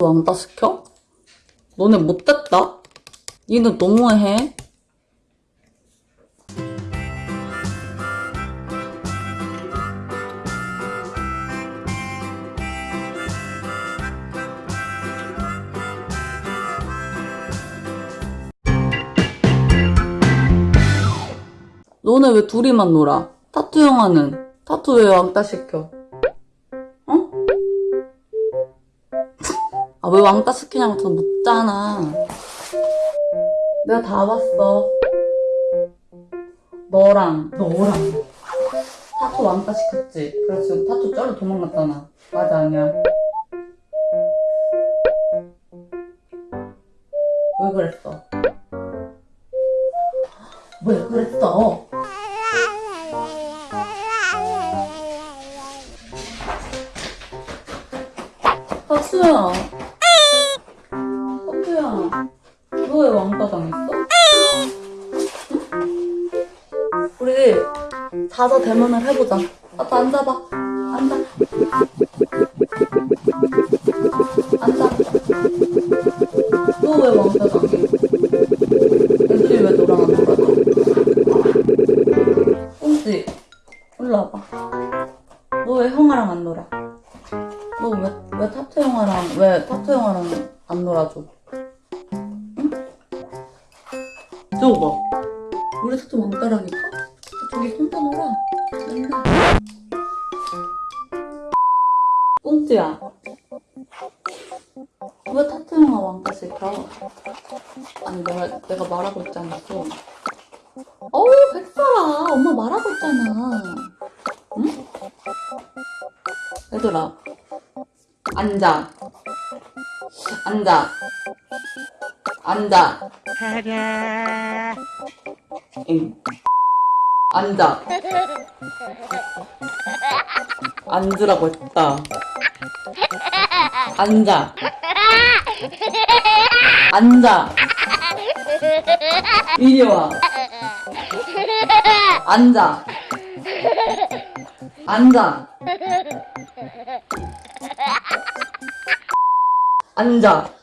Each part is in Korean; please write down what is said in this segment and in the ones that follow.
왕따 시켜? 너네 못됐다? 니는 너무해. 너네 왜 둘이만 놀아? 타투 형아는? 타투 왜 왕따 시켜? 아, 왜 왕따 시키냐고 전 묻잖아. 내가 다 봤어. 너랑, 너랑. 타투 왕따 시켰지? 그래서 지금 타투 쩔로 도망갔잖아. 맞아, 아니야? 왜 그랬어? 왜 그랬어? 타투야. 왜 왕따 당했어? 응? 우리 자서 대면을 해보자. 나도 앉아봐. 앉아. 앉아. 너 왜 왕따 당해? 애들이 왜 너랑 안 놀아줘? 꽁지, 일로 와봐. 너 왜 형아랑 안 놀아? 너 왜, 왜 타투 형아랑, 왜 타투 형아랑 안 놀아줘? 저거 봐. 우리 타투 왕따라니까? 저기 혼자 놀아. 맨날. 꽁지야. 왜 타투 형아 왕따 시켜? 아니, 내가, 내가 말하고 있지 않았어. 어우, 백설아. 엄마 말하고 있잖아. 응? 얘들아. 앉아. 앉아. 앉아. 응. 앉아. 앉으라고 했다. 앉아. 앉아. 이리 와. 앉아. 앉아. 앉아.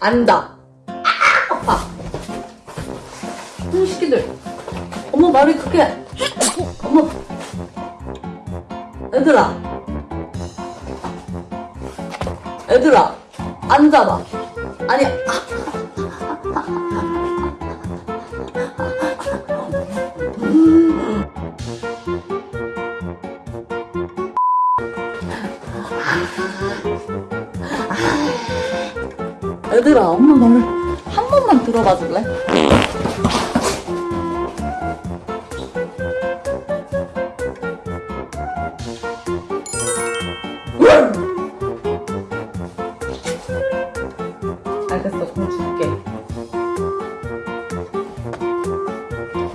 앉아. 아파. 이 새끼들. 엄마 말이 그렇게. 엄마. 얘들아. 얘들아. 앉아봐. 아니. 얘들아, 엄마 말을 한 번만 들어봐 줄래? 알겠어, 공 줄게.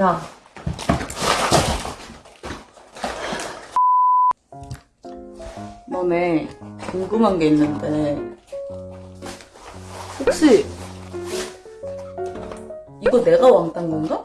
야. 너네 궁금한 게 있는데 혹시 이거 내가 왕딴 건가?